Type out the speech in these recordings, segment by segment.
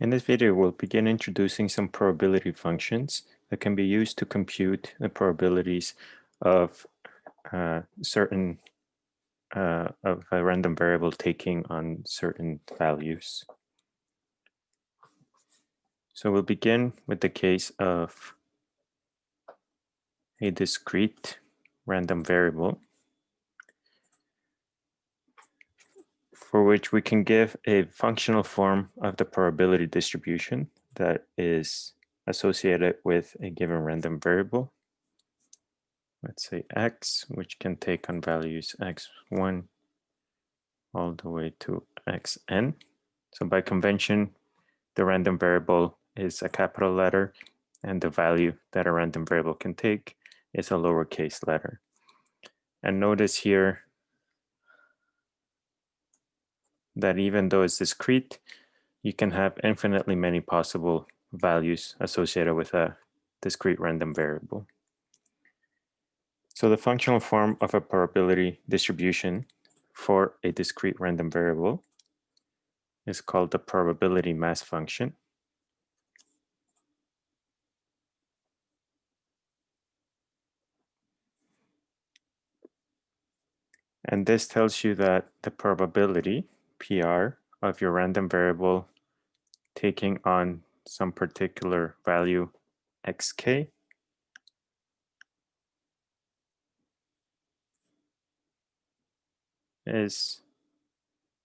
In this video, we'll begin introducing some probability functions that can be used to compute the probabilities of uh, certain uh, of a random variable taking on certain values. So we'll begin with the case of a discrete random variable for which we can give a functional form of the probability distribution that is associated with a given random variable. Let's say x, which can take on values x1 all the way to xn. So by convention, the random variable is a capital letter and the value that a random variable can take is a lowercase letter. And notice here that even though it's discrete, you can have infinitely many possible values associated with a discrete random variable. So the functional form of a probability distribution for a discrete random variable is called the probability mass function. And this tells you that the probability PR of your random variable taking on some particular value xk is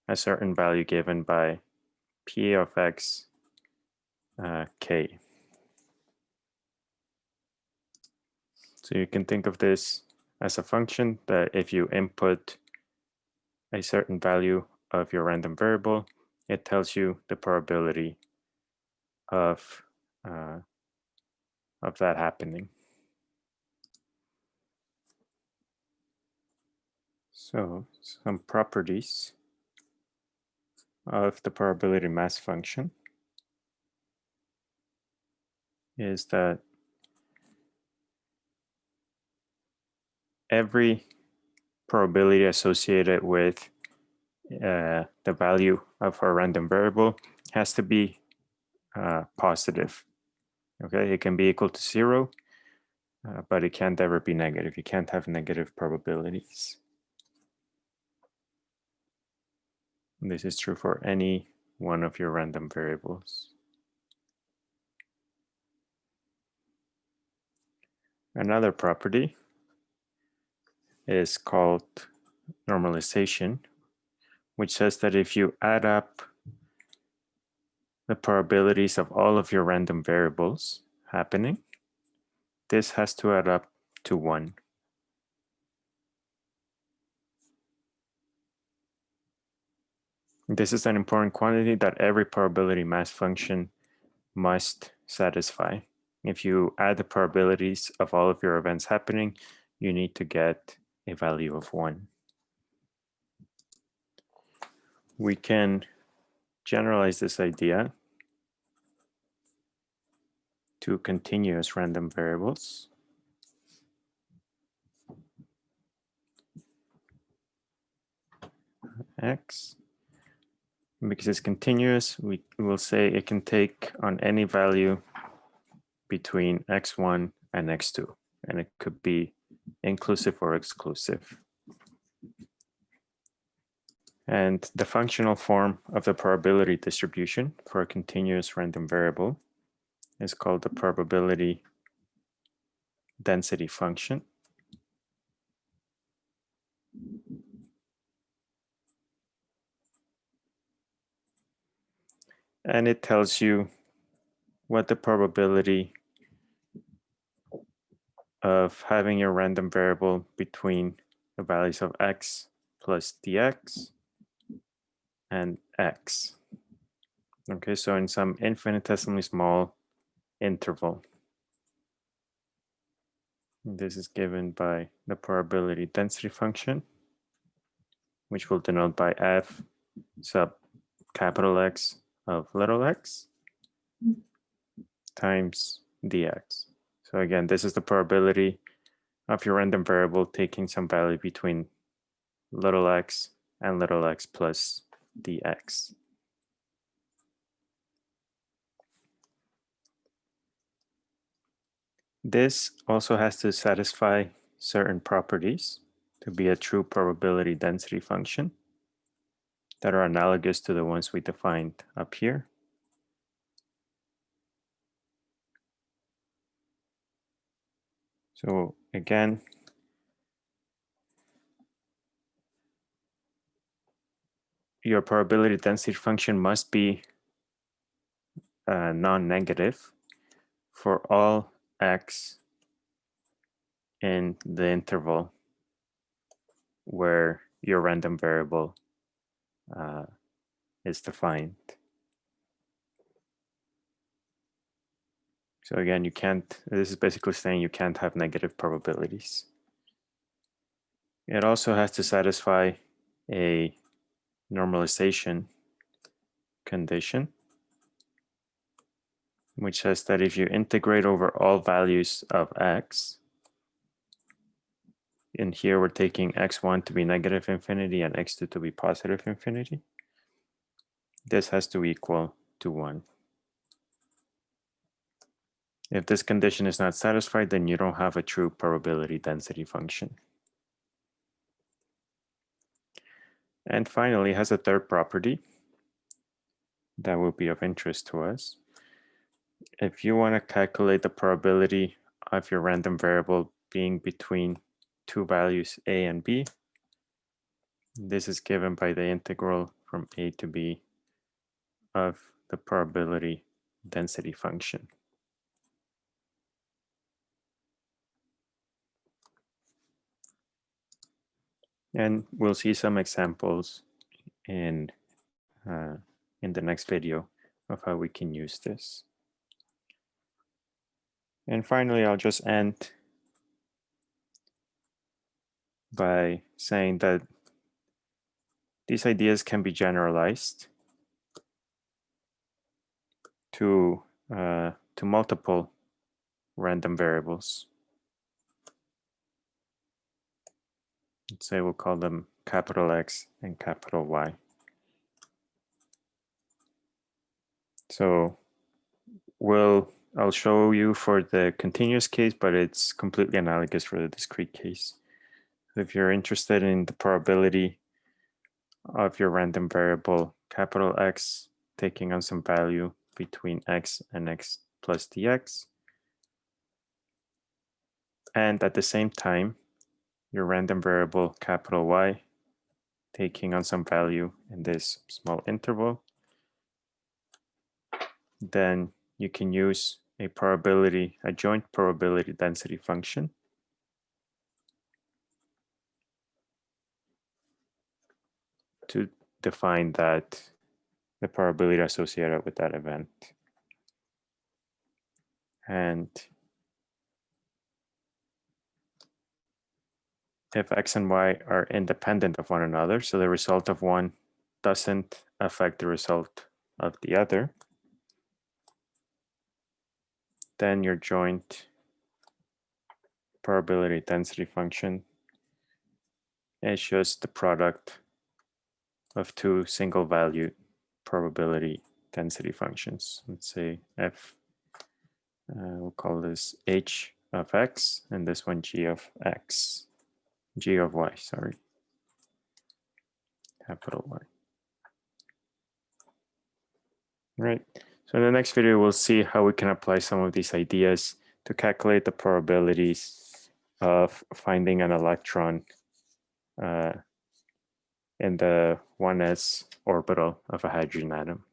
a certain value given by p of x uh, k. So you can think of this as a function that if you input a certain value of your random variable, it tells you the probability of, uh, of that happening. So some properties of the probability mass function is that every probability associated with uh, the value of our random variable has to be uh, positive. Okay, it can be equal to zero, uh, but it can't ever be negative. You can't have negative probabilities. And this is true for any one of your random variables. Another property is called normalization, which says that if you add up the probabilities of all of your random variables happening, this has to add up to one. This is an important quantity that every probability mass function must satisfy. If you add the probabilities of all of your events happening, you need to get a value of one we can generalize this idea to continuous random variables. X, because it's continuous, we will say it can take on any value between x1 and x2, and it could be inclusive or exclusive. And the functional form of the probability distribution for a continuous random variable is called the probability density function. And it tells you what the probability of having a random variable between the values of x plus dx and x. Okay, so in some infinitesimally small interval. This is given by the probability density function, which we'll denote by f sub capital X of little x times dx. So again, this is the probability of your random variable taking some value between little x and little x plus dx. This also has to satisfy certain properties to be a true probability density function that are analogous to the ones we defined up here. So again, your probability density function must be uh, non-negative for all x in the interval where your random variable uh, is defined. So again, you can't, this is basically saying you can't have negative probabilities. It also has to satisfy a normalization condition, which says that if you integrate over all values of x, and here we're taking x1 to be negative infinity and x2 to be positive infinity, this has to equal to 1. If this condition is not satisfied, then you don't have a true probability density function. And finally, has a third property that will be of interest to us. If you want to calculate the probability of your random variable being between two values a and b, this is given by the integral from a to b of the probability density function. And we'll see some examples in, uh, in the next video of how we can use this. And finally, I'll just end by saying that these ideas can be generalized to, uh, to multiple random variables. Say we'll call them capital X and capital Y. So we'll, I'll show you for the continuous case, but it's completely analogous for the discrete case. If you're interested in the probability of your random variable capital X taking on some value between X and X plus dx, and at the same time, your random variable capital Y taking on some value in this small interval, then you can use a probability, a joint probability density function to define that the probability associated with that event. And if x and y are independent of one another, so the result of one doesn't affect the result of the other, then your joint probability density function is just the product of two single value probability density functions. Let's say f, uh, we'll call this h of x and this one g of x g of y, sorry, capital Y. Right. So in the next video, we'll see how we can apply some of these ideas to calculate the probabilities of finding an electron uh, in the 1s orbital of a hydrogen atom.